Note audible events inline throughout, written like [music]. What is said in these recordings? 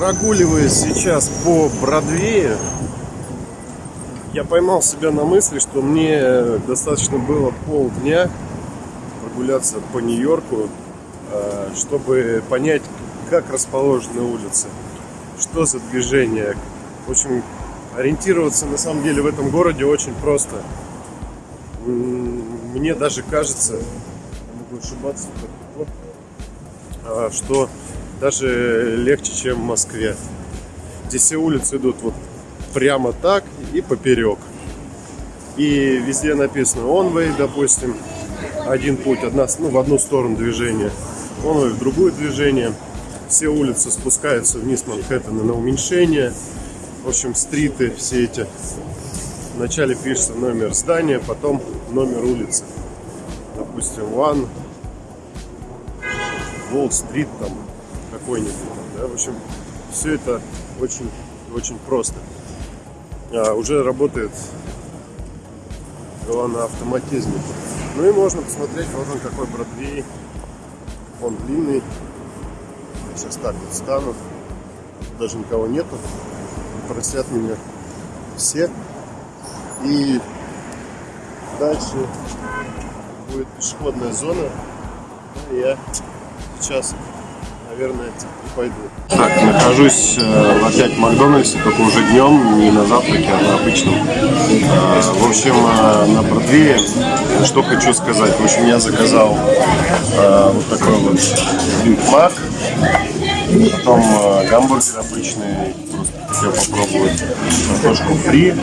Прогуливаясь сейчас по Бродвею, я поймал себя на мысли, что мне достаточно было полдня прогуляться по Нью-Йорку, э, чтобы понять, как расположены улицы, что за движение. В общем, ориентироваться на самом деле в этом городе очень просто. Мне даже кажется, могу ошибаться, а, что даже легче, чем в Москве. Здесь все улицы идут вот прямо так и поперек. И везде написано one-way, допустим, один путь, одна, ну, в одну сторону движения, one-way в другое движение. Все улицы спускаются вниз Манхэттена на уменьшение. В общем, стриты все эти. Вначале пишется номер здания, потом номер улицы. Допустим, One, Wall Street там какой-нибудь. Да? В общем, все это очень, очень просто а, уже работает голова на автоматизме. Ну и можно посмотреть, вот он какой Бродвей. Он длинный. Сейчас так вот стану. Даже никого нету. Просят меня все. И дальше будет пешеходная зона. Я сейчас наверное, и пойду. Так, нахожусь э, опять в Макдональдсе, только уже днем, не на завтраке, а на обычном. Э, в общем, э, на Бродвее, что хочу сказать. В общем, я заказал э, вот такой вот Big Mac, потом э, гамбургер обычный, хотел попробовать картошку фри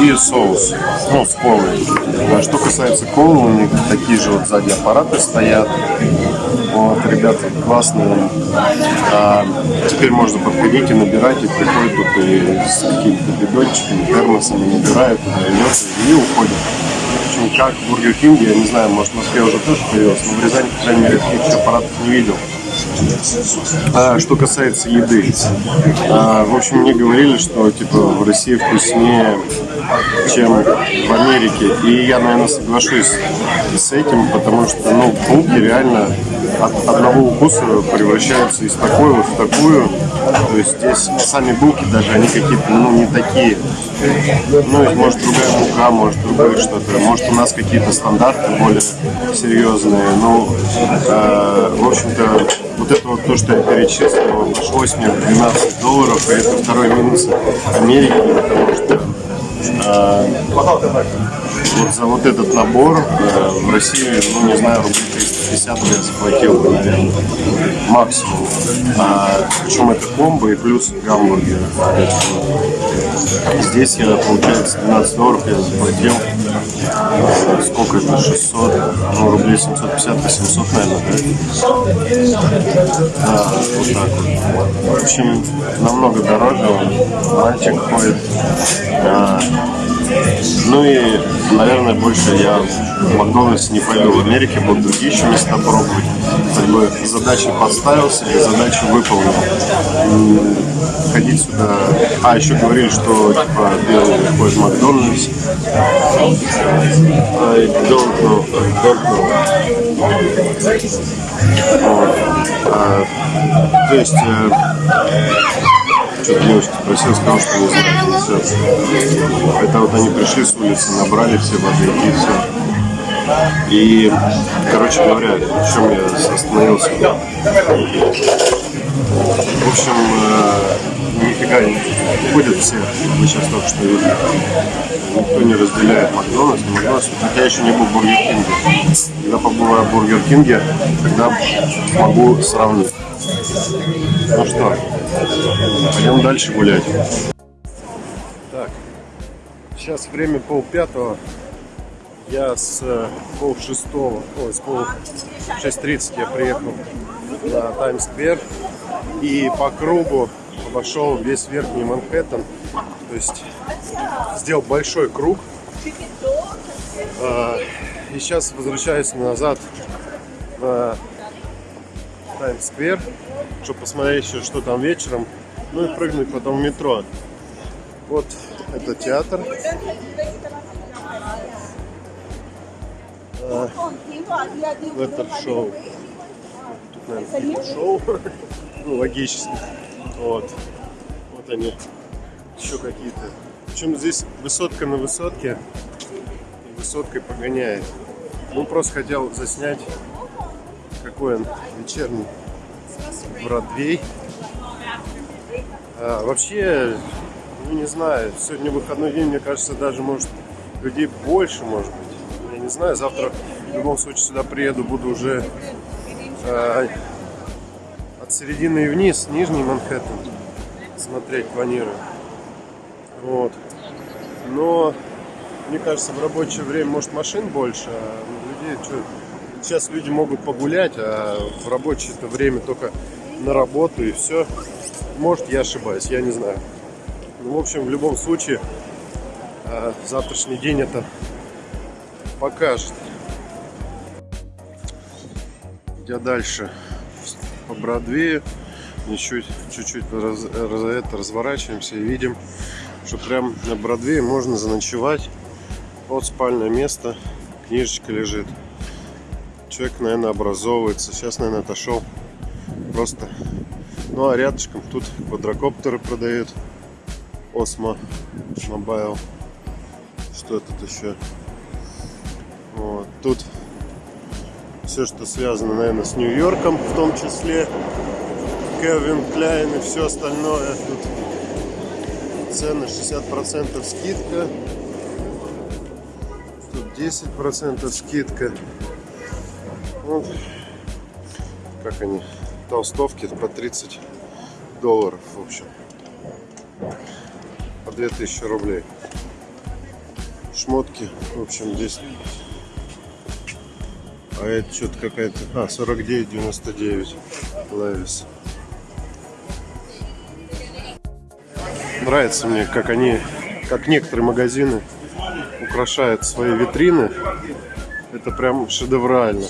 и соус, ну, с колой. А что касается колы, у них такие же вот сзади аппараты стоят. Вот, ребята классные. А, теперь можно подходить и набирать, и приходят тут и с какими-то бидончиками, термосами, набирают, и уходят. В общем, как в Бургер Кинге, я не знаю, может в Москве уже тоже появилось, но в Рязани, по крайней мере, таких аппаратов не видел. А, что касается еды, а, в общем, мне говорили, что типа в России вкуснее, чем в Америке. И я, наверное, соглашусь с этим, потому что, ну, булки реально от одного укуса превращаются из такой вот в такую. То есть здесь сами булки даже, они какие-то, ну, не такие. Ну, может, другая мука, может, другое что-то. Может, у нас какие-то стандарты более серьезные. Ну, э, в общем-то, вот это вот то, что я перечислил, обошлось мне в 12 долларов, и это второй минус Америки, потому что э, вот за вот этот набор э, в России, ну не знаю, рублей 350 я заплатил наверное, максимум. А, причем это комбо и плюс гамбургер. Здесь я, получается, 12 долларов я заплатил. Сколько это? 600, ну рублей 750-800, наверное, да? Да, вот так вот. В общем, намного дороже. Мальчик ходит. А, ну и, наверное, больше я в Макдональдс не пойду. В Америке буду другие еще места пробовать. Как бы задачи поставил себе, задачу выполнил. Ходить сюда... А, еще говорили, что типа белый в Макдональдс. I don't know, I don't know. Вот. А, то есть... Что-то девочка спросила, сказал, что не все. Это вот они пришли с улицы, набрали все воды и все. И, короче говоря, в чем я остановился. В общем, э, нифига не ходят все, мы сейчас только что видели. Никто не разделяет Макдональдс, Макдональдс. Хотя еще не был в Бургер Кинге. Когда побываю в Бургер Кинге, тогда могу сравнить. Ну что, пойдем дальше гулять. Так, сейчас время пол пятого. Я с э, пол шестого, ой, с пол шесть тридцать я приехал на Таймс-сквер и по кругу обошел весь верхний Манхэттен. То есть сделал большой круг. А, и сейчас возвращаюсь назад на Таймс-сквер, чтобы посмотреть еще, что там вечером. Ну и прыгнуть потом в метро. Вот это театр. А, это шоу. Тут, наверное, шоу. [laughs] ну, логически. Вот. Вот они. Еще какие-то. Причем здесь высотка на высотке. И высоткой погоняет. Ну, просто хотел заснять, какой он вечерний Бродвей. А, вообще, ну не знаю, сегодня выходной день, мне кажется, даже может людей больше, может быть. Я не знаю, завтра в любом случае сюда приеду, буду уже а, от середины и вниз, Нижний Манхэттен смотреть планирую. Вот. Но мне кажется, в рабочее время может машин больше, а людей что, сейчас люди могут погулять, а в рабочее это время только на работу и все. Может, я ошибаюсь, я не знаю. Ну, в общем, в любом случае, э, завтрашний день это покажет. Идя дальше по Бродвею, чуть-чуть раз, раз, это, разворачиваемся и видим, что прям на Бродвее можно заночевать. Вот спальное место, книжечка лежит. Человек, наверное, образовывается. Сейчас, наверное, отошел. Просто ну а рядышком тут квадрокоптеры продают. Osmo Mobile. Что тут еще? Вот. Тут все, что связано, наверное, с Нью-Йорком, в том числе. Calvin Klein и все остальное. Тут цены 60% скидка. Тут 10% скидка. Вот. Как они? Толстовки по 30 долларов, в общем. По 2000 рублей. Шмотки, в общем, здесь... А это что-то какая-то... А, 49,99 Левис. Нравится мне, как они, как некоторые магазины украшают свои витрины. Это прям шедеврально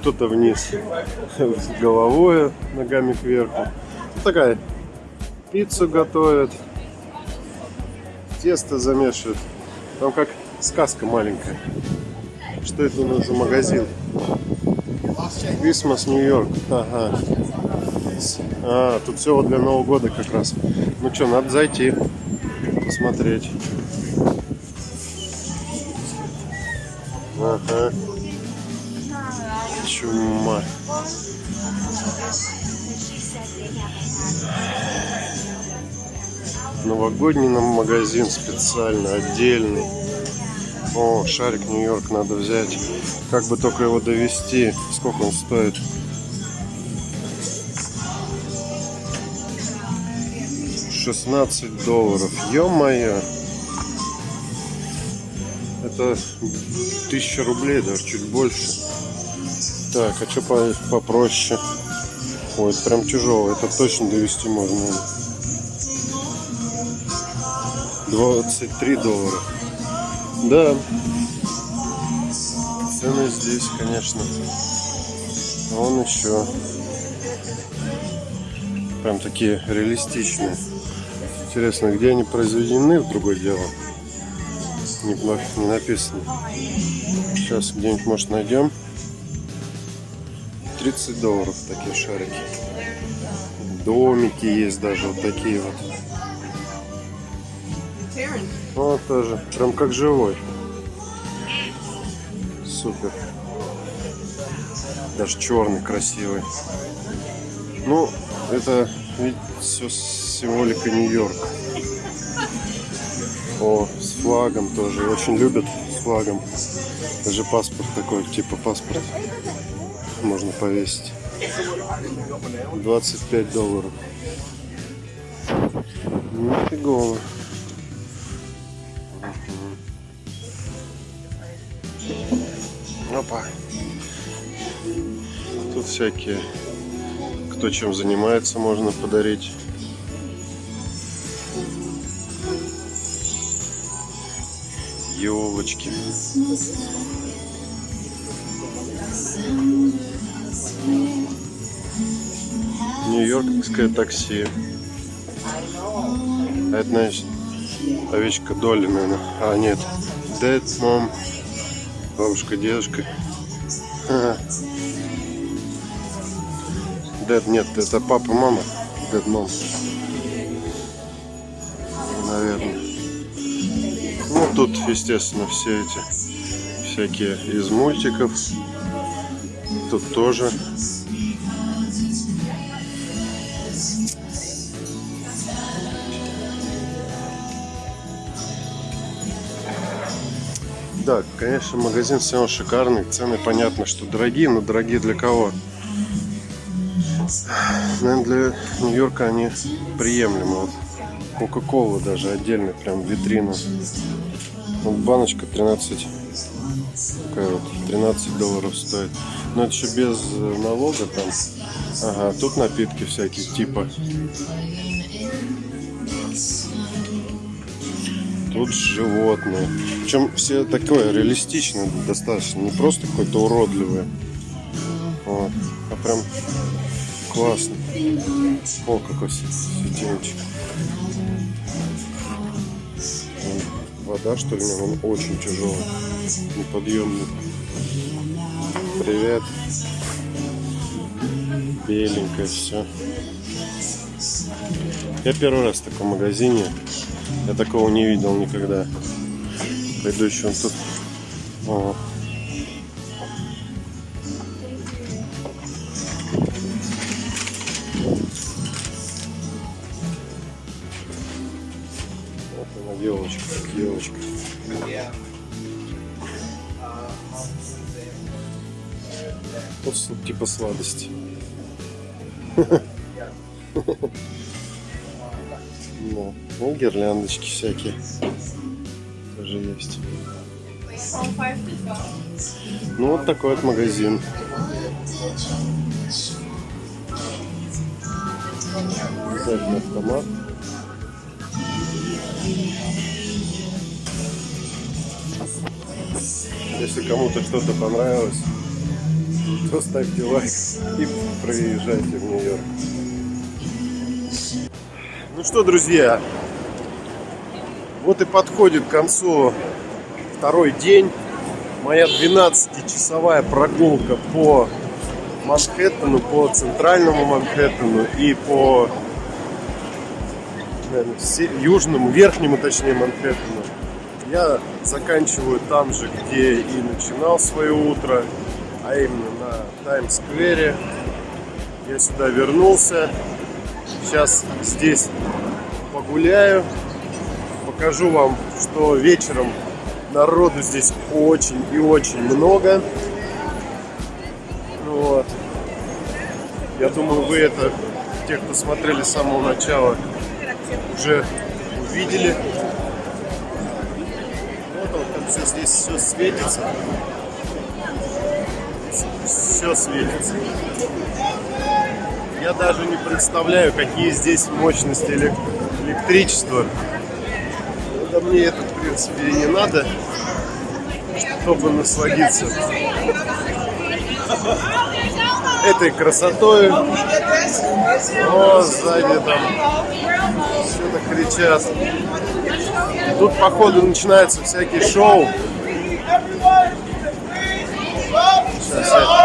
кто-то вниз с головой, ногами кверху. Такая пиццу готовят, тесто замешивают. Там как сказка маленькая. Что это у нас за магазин? Christmas Нью-Йорк. Ага. А, тут все для Нового года как раз. Ну что, надо зайти, посмотреть. Ага чума. Новогодний нам магазин специально, отдельный. О, шарик Нью-Йорк надо взять. Как бы только его довести. Сколько он стоит? Шестнадцать долларов. Ё-моё. Это тысяча рублей, даже чуть больше. Так, а что по попроще? Ой, это прям тяжело. Это точно довести можно. 23 доллара. Да. Цены здесь, конечно. Вон еще. Прям такие реалистичные. Интересно, где они произведены, в другое дело. Не, не написано. Сейчас где-нибудь, может, найдем. 30 долларов такие шарики. Домики есть даже вот такие вот. Вот тоже, прям как живой. Супер. Даже черный, красивый. Ну, это ведь все символика Нью-Йорк. О, с флагом тоже. Очень любят с флагом. Даже паспорт такой, типа паспорт можно повесить. 25 долларов. Нифигово. Опа. Тут всякие, кто чем занимается, можно подарить. Елочки. Нью-Йоркское такси. А это, значит, овечка Долли, наверное. А, нет. Дед, мам. Бабушка, дедушка. [laughs] Дед, нет, это папа, мама. Deadmon. Наверное. Ну, тут, естественно, все эти всякие из мультиков. Тут тоже. Да, конечно, магазин все равно шикарный. Цены понятно, что дорогие, но дорогие для кого? Наверное, для Нью-Йорка они приемлемы. Вот Кока-кола даже отдельно, прям витрина. Вот баночка 13, какая вот, 13 долларов стоит. Но это еще без налога там. Ага, тут напитки всякие типа. Тут животные. Причем все такое реалистичное достаточно. Не просто какое-то уродливое. Вот. А прям классно. О, какой светильничек. Вода, что ли, он очень тяжелый, неподъемный. Привет. Беленькое все. Я первый раз в таком магазине. Я такого не видел никогда. Еще он тут. О. Вот она елочка. Вот с- типа сладости. [laughs] Ну, ну, гирляндочки всякие тоже есть. Ну, вот такой вот магазин. Обязательно автомат. Если кому-то что-то понравилось, то ставьте лайк и проезжайте в Нью-Йорк. Ну что, друзья, вот и подходит к концу второй день. Моя 12-часовая прогулка по Манхэттену, по центральному Манхэттену и по наверное, южному, верхнему, точнее, Манхэттену. Я заканчиваю там же, где и начинал свое утро, а именно на Таймс-сквере. Я сюда вернулся. Сейчас здесь погуляю, покажу вам, что вечером народу здесь очень и очень много. Вот. Я думаю, вы это, те, кто смотрели с самого начала, уже увидели. Вот он, там все здесь все светится. Все светится. Я даже не представляю, какие здесь мощности элек- электричества. Да мне это, в принципе, и не надо, чтобы насладиться этой красотой. О, сзади там что-то кричат. Тут, походу, начинаются всякие шоу. Сейчас я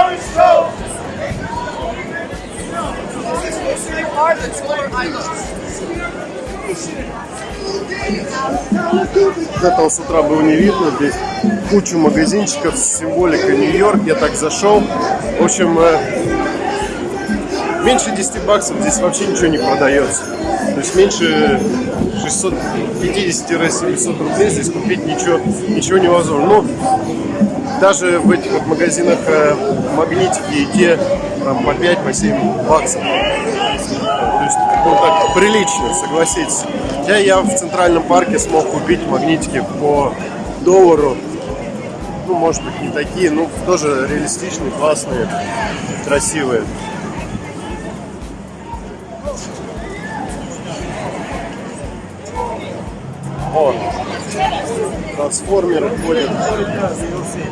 Вот этого с утра было не видно. Здесь кучу магазинчиков с символикой Нью-Йорк. Я так зашел. В общем, э, меньше 10 баксов здесь вообще ничего не продается. То есть меньше 650-700 рублей здесь купить ничего, ничего невозможно. Ну, даже в этих вот магазинах э, магнитики и те там, по 5-7 баксов. Есть, ну так, прилично, согласитесь. Хотя я в Центральном парке смог купить магнитики по доллару. Ну, может быть, не такие, но тоже реалистичные, классные, красивые. О, трансформеры ходят.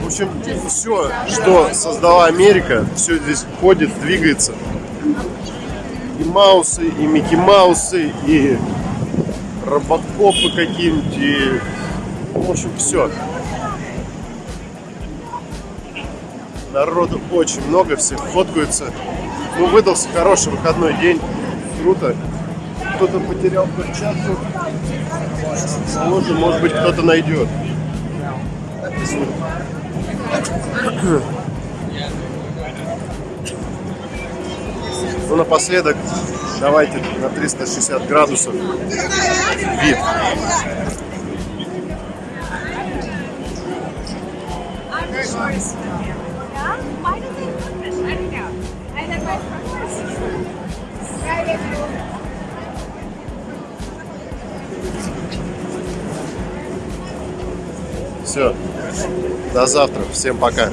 В общем, все, что создала Америка, все здесь ходит, двигается. Маусы, и Микки Маусы, и Роботкопы какие-нибудь, и... В общем, все. Народу очень много, все фоткаются. Ну, выдался хороший выходной день. Круто. Кто-то потерял перчатку. Может, может быть, кто-то найдет. Ну, напоследок, давайте на 360 градусов вид. Все. До завтра. Всем пока.